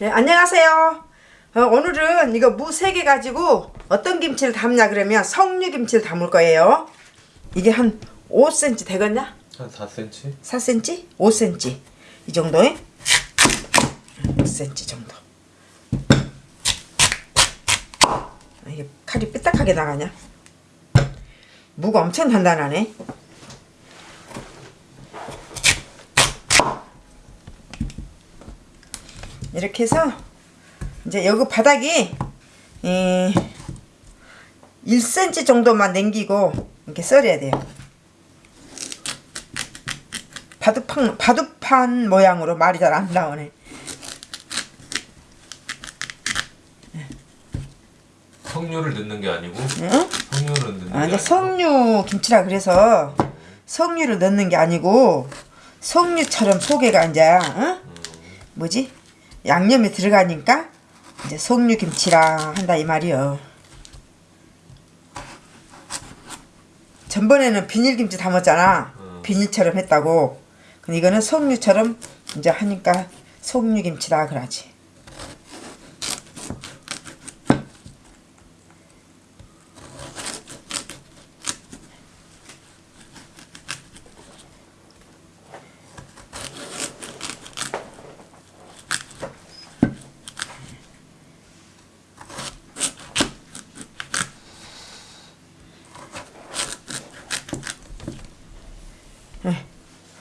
네, 안녕하세요. 어, 오늘은 이거 무세개 가지고 어떤 김치를 담냐 그러면 석류 김치를 담을 거예요. 이게 한 5cm 되겠냐? 한 4cm? 4cm? 5cm 이 정도에 5cm 정도. 아, 이게 칼이 삐딱하게 나가냐? 무가 엄청 단단하네. 이렇게 해서 이제 여기 바닥이 에, 1cm 정도만 남기고 이렇게 썰어야 돼요. 바둑판, 바둑판 모양으로 말이 잘 안 나오네. 석류를 넣는 게 아니고 응? 석류를 넣는 게 아, 아니고 석류 김치라 그래서 석류를 넣는 게 아니고 석류처럼 속에가 이제 응? 뭐지 양념이 들어가니까 이제 석류 김치라 한다 이 말이요. 전번에는 비닐김치 담았잖아. 음. 비닐처럼 했다고. 근데 이거는 석류처럼 이제 하니까 석류김치라 그러지.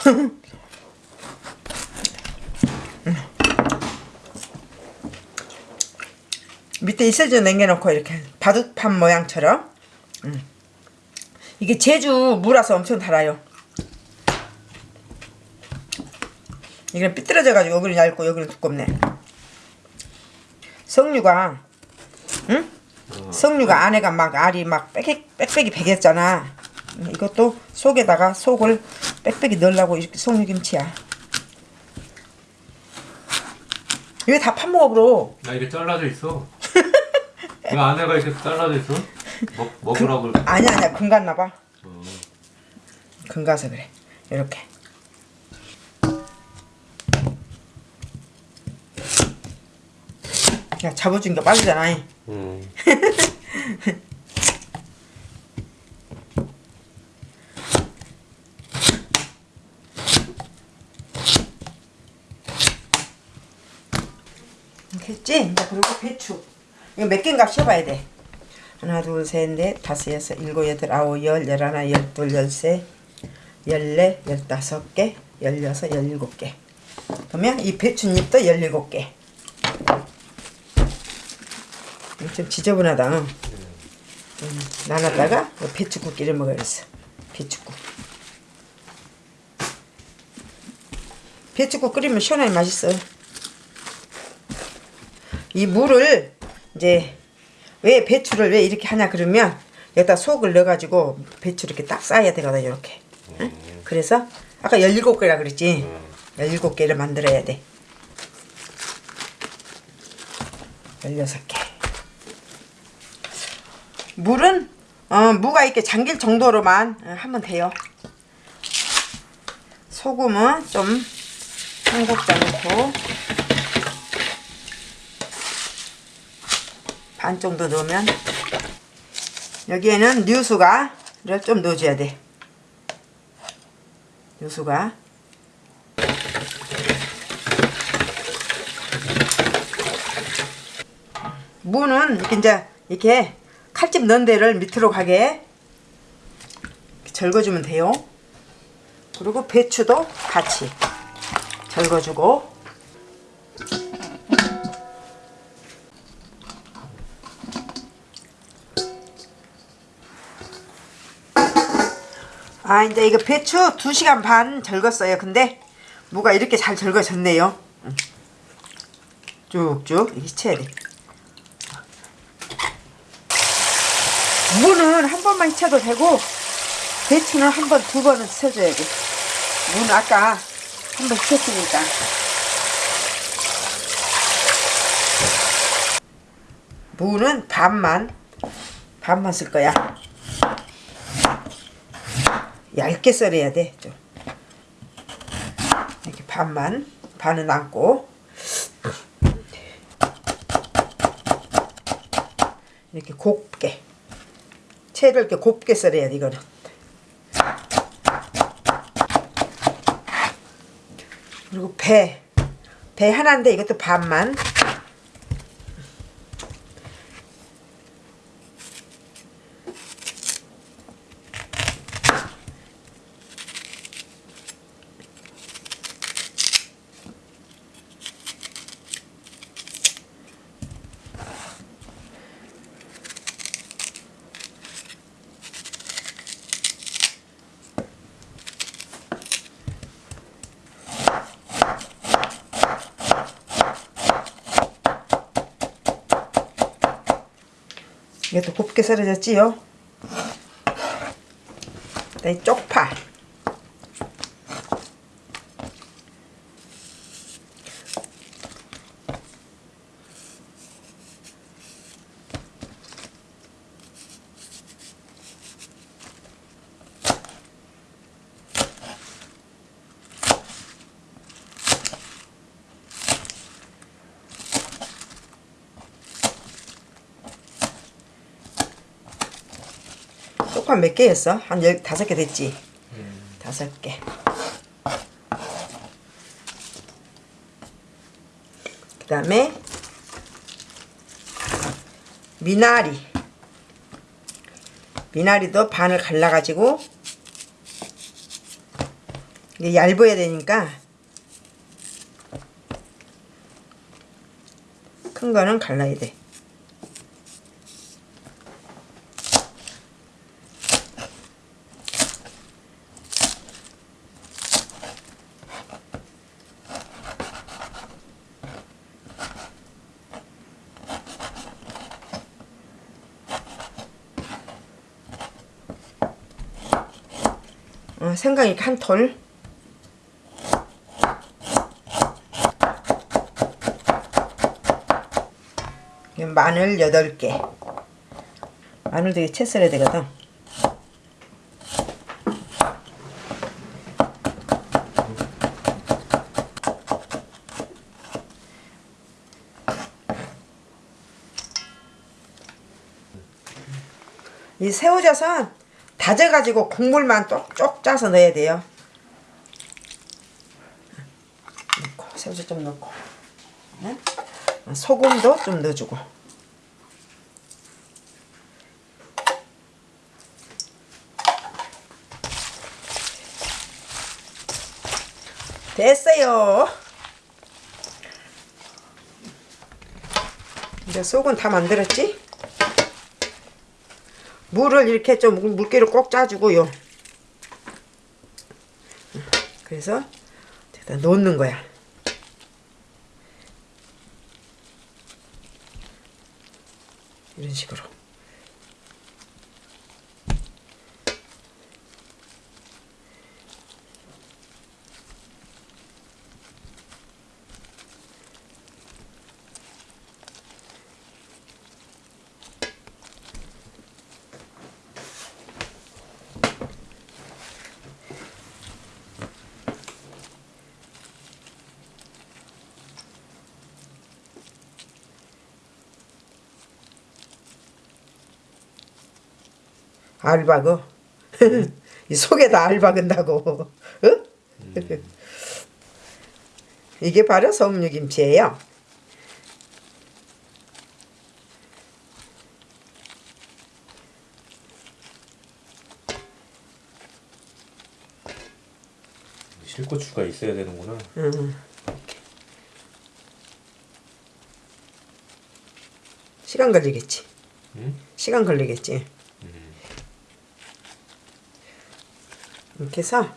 밑에 이슬져 남겨놓고 이렇게 바둑판 모양처럼? 음. 이게 제주 무라서 엄청 달아요. 이건 삐뚤어져 가지고 여기는 얇고 여기는 두껍네. 석류가 응? 석류가 안에가 막 알이 막 빽빽, 빽빽이 배겼잖아. 음, 이것도 속에다가 속을 빽빽이 넣으려고 이렇게 석류김치야. 왜다 판먹어버려 나 이게 잘라져 있어. 이 안에가 이렇게 잘라져 있어? 먹, 먹으라고 아니야 아니야. 금 갔나봐. 어. 금 가서 그래. 이렇게. 야 잡아준 게 빠르잖아. 음. 이제 그리고 배추. 이거 몇 개인가 쉬어봐야 돼. 하나 둘 셋 넷 다섯 여섯 일곱 여덟 아홉 열 열하나 열둘 열세 열네 열다섯 개 열여섯 열일곱 개. 그러면 이 배추잎도 열일곱 개. 좀 지저분하다. 응? 음, 나눴다가 이 배추국 끼를 먹어야겠어. 배추국. 배추국 끓이면 시원하게 맛있어 이 물을 이제 왜 배추를 왜 이렇게 하냐 그러면 여기다 속을 넣어가지고 배추 이렇게 딱 쌓아야 되거든 이렇게. 응? 그래서 아까 17개라 그랬지? 17개를 만들어야 돼. 16개. 물은 어, 무가 이렇게 잠길 정도로만 어, 하면 돼요. 소금은 좀 한 국자 넣고 반 정도 넣으면 여기에는 뉴수가를 좀 넣어줘야 돼. 뉴수가. 무는 이렇게 이제 이렇게 칼집 넣은 데를 밑으로 가게 절거주면 돼요. 그리고 배추도 같이 절거주고 아 이제 이거 배추 2시간 반 절궜어요. 근데 무가 이렇게 잘 절거졌네요. 응. 쭉쭉 이렇게 쳐야 돼. 무는 한 번만 쳐도 되고 배추는 한 번, 두 번은 쳐줘야 돼. 무는 아까 한 번 쳤으니까. 무는 반만 반만 쓸 거야 얇게 썰어야 돼. 좀. 이렇게 반만, 반은 안고. 이렇게 곱게. 채를 이렇게 곱게 썰어야 돼, 이거는. 그리고 배. 배 하나인데 이것도 반만. 곱게 썰어졌지요? 그다음에 쪽파. 쪽파 몇 개였어? 한 열, 다섯 개 됐지? 다섯 개. 그 다음에 미나리. 미나리도 반을 갈라가지고 이게 얇아야 되니까 큰 거는 갈라야 돼. 어, 생강 이렇게 한 톨. 마늘 8개. 마늘 되게 채 썰어야 되거든. 이 새우젓은 다져가지고 국물만 쪽쪽 짜서 넣어야 돼요. 넣고 새우젓 좀 넣고 네? 소금도 좀 넣어주고 됐어요. 이제 속은 다 만들었지? 물을 이렇게 좀 물- 물기를 꼭 짜주고요. 그래서 여기다 넣는 거야. 이런 식으로. 알바고. 이 속에다 알박은다고. 어? 이게 바로 섬유김치예요. 실고추가 있어야 되는구나. 응. 시간 걸리겠지. 응? 시간 걸리겠지. 이렇게 해서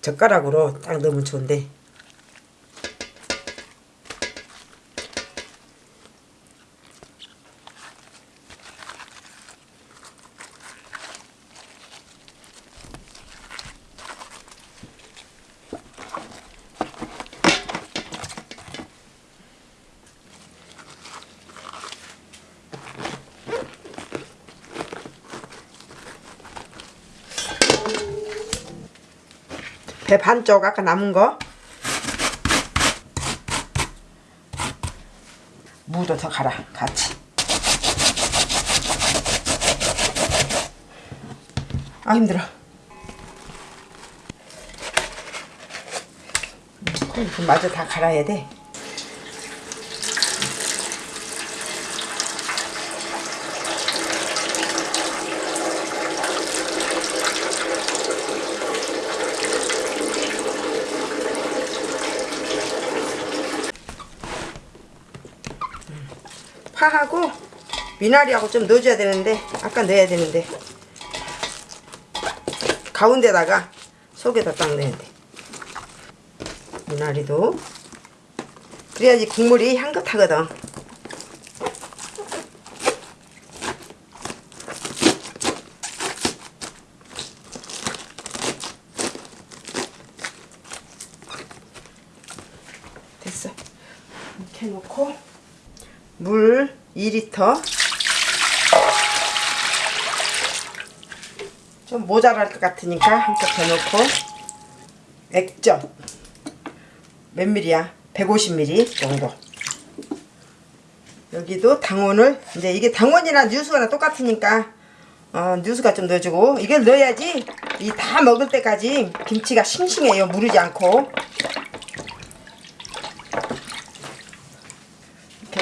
젓가락으로 딱 넣으면 좋은데 배 반쪽 아까 남은 거? 무도 더 갈아 같이. 아 힘들어. 그 마저 다 갈아야 돼 파하고 미나리하고 좀 넣어줘야 되는데 아까 넣어야 되는데. 가운데다가 속에다 딱 넣어야 돼. 미나리도. 그래야지 국물이 향긋하거든. 됐어. 이렇게 놓고 물 2리터. 좀 모자랄 것 같으니까 한컵 더 넣고. 액젓. 몇 밀이야? 150ml 정도. 여기도 당원을 이제 이게 당원이나 뉴스가 똑같으니까 어, 뉴스가 좀 넣어주고. 이걸 넣어야지 이 다 먹을 때까지 김치가 싱싱해요. 무르지 않고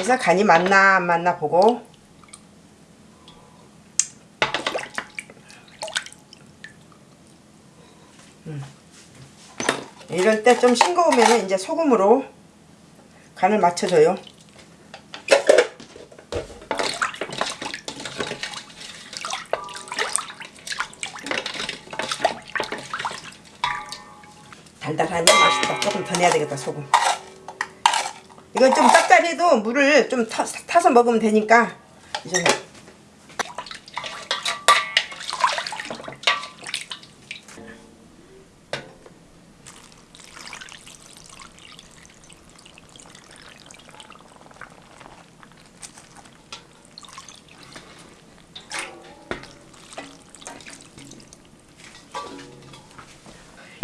그래서 간이 맞나 안 맞나 보고. 음. 이럴 때 좀 싱거우면 이제 소금으로 간을 맞춰줘요. 달달하니 맛있다. 조금 더 내야 되겠다 소금 이건 좀 짭짤해도 물을 좀 타, 타서 먹으면 되니까. 이제.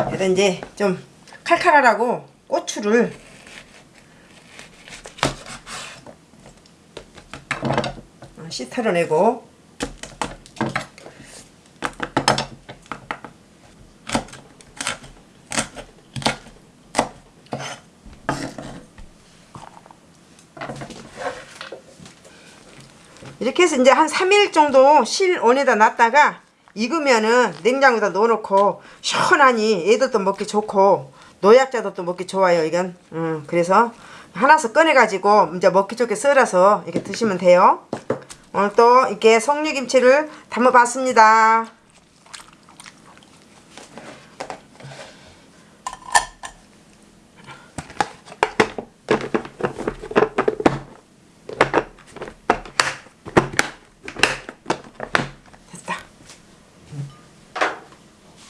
그래서 이제 좀 칼칼하라고 고추를 씨 털어내고. 이렇게 해서 이제 한 3일 정도 실온에다 놨다가 익으면은 냉장고에다 넣어놓고 시원하니 애들도 먹기 좋고 노약자도 또 먹기 좋아요 이건. 음, 그래서 하나씩 꺼내가지고 이제 먹기 좋게 썰어서 이렇게 드시면 돼요 오늘 또 이렇게 송류김치를 담아봤습니다